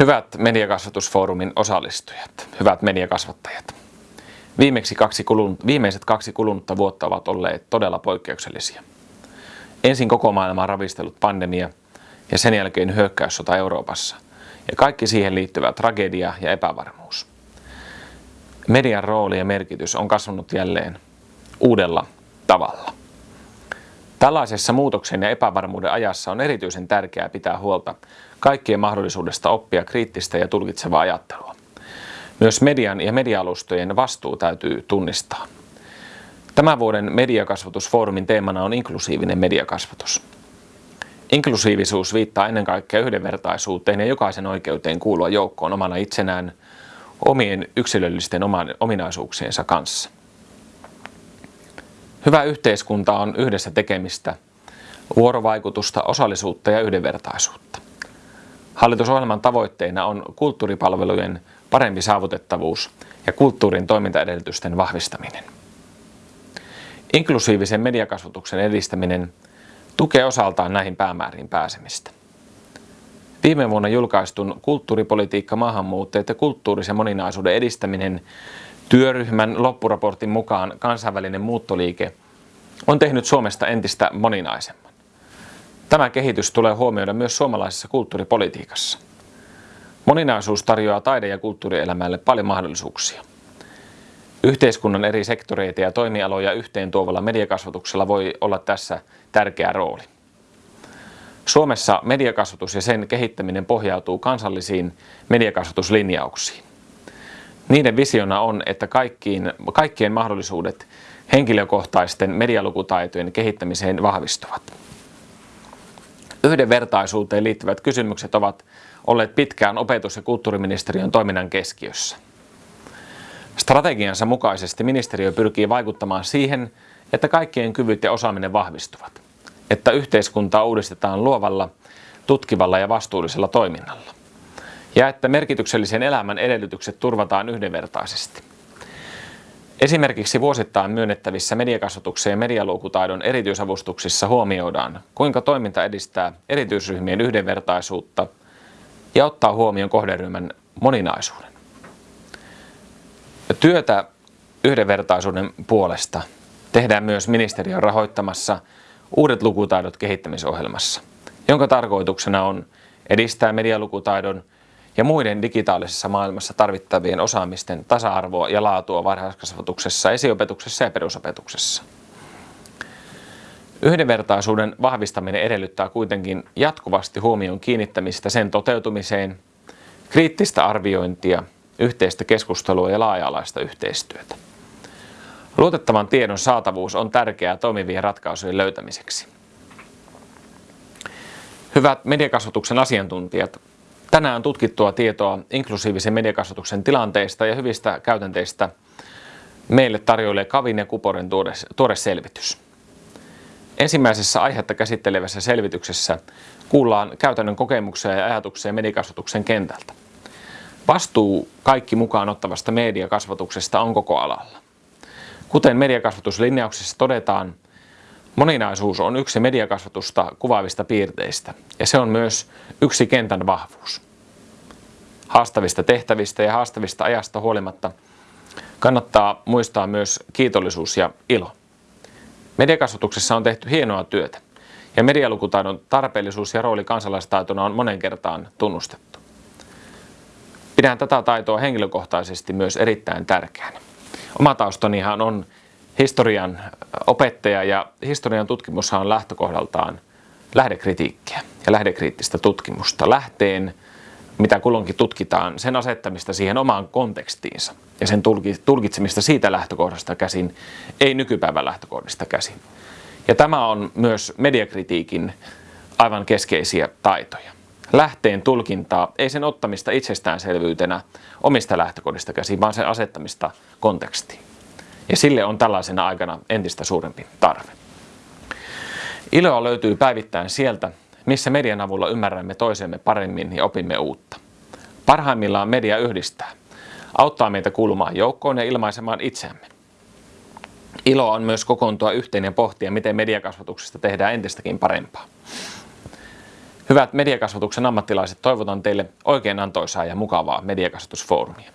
Hyvät mediakasvatusfoorumin osallistujat, hyvät mediakasvattajat. Viimeksi kaksi kulunut, viimeiset kaksi kulunutta vuotta ovat olleet todella poikkeuksellisia. Ensin koko maailmaa ravistellut pandemia ja sen jälkeen hyökkäyssota Euroopassa ja kaikki siihen liittyvä tragedia ja epävarmuus. Median rooli ja merkitys on kasvanut jälleen uudella tavalla. Tällaisessa muutoksen ja epävarmuuden ajassa on erityisen tärkeää pitää huolta kaikkien mahdollisuudesta oppia kriittistä ja tulkitsevaa ajattelua. Myös median ja mediaalustojen vastuu täytyy tunnistaa. Tämän vuoden mediakasvatusfoorumin teemana on inklusiivinen mediakasvatus. Inklusiivisuus viittaa ennen kaikkea yhdenvertaisuuteen ja jokaisen oikeuteen kuulua joukkoon omana itsenään omien yksilöllisten ominaisuuksiensa kanssa. Hyvä yhteiskunta on yhdessä tekemistä, vuorovaikutusta, osallisuutta ja yhdenvertaisuutta. Hallitusohjelman tavoitteena on kulttuuripalvelujen parempi saavutettavuus ja kulttuurin toimintaedellytysten vahvistaminen. Inklusiivisen mediakasvatuksen edistäminen tukee osaltaan näihin päämääriin pääsemistä. Viime vuonna julkaistun kulttuuripolitiikka, maahanmuuttajat ja kulttuurisen moninaisuuden edistäminen työryhmän loppuraportin mukaan kansainvälinen muuttoliike on tehnyt Suomesta entistä moninaisemman. Tämä kehitys tulee huomioida myös suomalaisessa kulttuuripolitiikassa. Moninaisuus tarjoaa taide- ja kulttuurielämälle paljon mahdollisuuksia. Yhteiskunnan eri sektoreita ja toimialoja yhteen tuovalla mediakasvatuksella voi olla tässä tärkeä rooli. Suomessa mediakasvatus ja sen kehittäminen pohjautuu kansallisiin mediakasvatuslinjauksiin. Niiden visiona on, että kaikkiin, kaikkien mahdollisuudet henkilökohtaisten medialukutaitojen kehittämiseen vahvistuvat. Yhdenvertaisuuteen liittyvät kysymykset ovat olleet pitkään opetus- ja kulttuuriministeriön toiminnan keskiössä. Strategiansa mukaisesti ministeriö pyrkii vaikuttamaan siihen, että kaikkien kyvyt ja osaaminen vahvistuvat, että yhteiskuntaa uudistetaan luovalla, tutkivalla ja vastuullisella toiminnalla, ja että merkityksellisen elämän edellytykset turvataan yhdenvertaisesti. Esimerkiksi vuosittain myönnettävissä mediakasvatuksen ja medialuukutaidon erityisavustuksissa huomioidaan, kuinka toiminta edistää erityisryhmien yhdenvertaisuutta ja ottaa huomioon kohderyhmän moninaisuuden. Työtä yhdenvertaisuuden puolesta tehdään myös ministeriön rahoittamassa Uudet lukutaidot kehittämisohjelmassa, jonka tarkoituksena on edistää medialukutaidon ja muiden digitaalisessa maailmassa tarvittavien osaamisten tasa-arvoa ja laatua varhaiskasvatuksessa, esiopetuksessa ja perusopetuksessa. Yhdenvertaisuuden vahvistaminen edellyttää kuitenkin jatkuvasti huomion kiinnittämistä sen toteutumiseen, kriittistä arviointia, yhteistä keskustelua ja laaja-alaista yhteistyötä. Luotettavan tiedon saatavuus on tärkeää toimivien ratkaisujen löytämiseksi. Hyvät mediakasvatuksen asiantuntijat, tänään tutkittua tietoa inklusiivisen mediakasvatuksen tilanteista ja hyvistä käytänteistä meille tarjoilee Kavin ja Kuporen tuore, tuore selvitys. Ensimmäisessä aihetta käsittelevässä selvityksessä kuullaan käytännön kokemuksia ja ajatuksia mediakasvatuksen kentältä. Vastuu kaikki mukaan ottavasta mediakasvatuksesta on koko alalla. Kuten mediakasvatuslinjauksessa todetaan, moninaisuus on yksi mediakasvatusta kuvaavista piirteistä ja se on myös yksi kentän vahvuus. Haastavista tehtävistä ja haastavista ajasta huolimatta kannattaa muistaa myös kiitollisuus ja ilo. Mediakasvatuksessa on tehty hienoa työtä ja medialukutaidon tarpeellisuus ja rooli kansalaistaitona on monen kertaan tunnustettu. Pidän tätä taitoa henkilökohtaisesti myös erittäin tärkeänä. Oma taustanihan on historian opettaja ja historian tutkimushan on lähtökohdaltaan lähdekritiikkiä ja lähdekriittistä tutkimusta. Lähteen, mitä kulloinkin tutkitaan, sen asettamista siihen omaan kontekstiinsa ja sen tulkitsemista siitä lähtökohdasta käsin, ei nykypäivän lähtökohdista käsin. Ja tämä on myös mediakritiikin aivan keskeisiä taitoja. Lähteen tulkintaa, ei sen ottamista itsestäänselvyytenä omista lähtökohdista käsin, vaan sen asettamista kontekstiin. Ja sille on tällaisena aikana entistä suurempi tarve. Iloa löytyy päivittäin sieltä, missä median avulla ymmärrämme toisemme paremmin ja opimme uutta. Parhaimmillaan media yhdistää, auttaa meitä kuulumaan joukkoon ja ilmaisemaan itseämme. Ilo on myös kokoontua yhteen ja pohtia, miten mediakasvatuksesta tehdään entistäkin parempaa. Hyvät mediakasvatuksen ammattilaiset, toivotan teille oikein antoisaa ja mukavaa mediakasvatusfoorumia.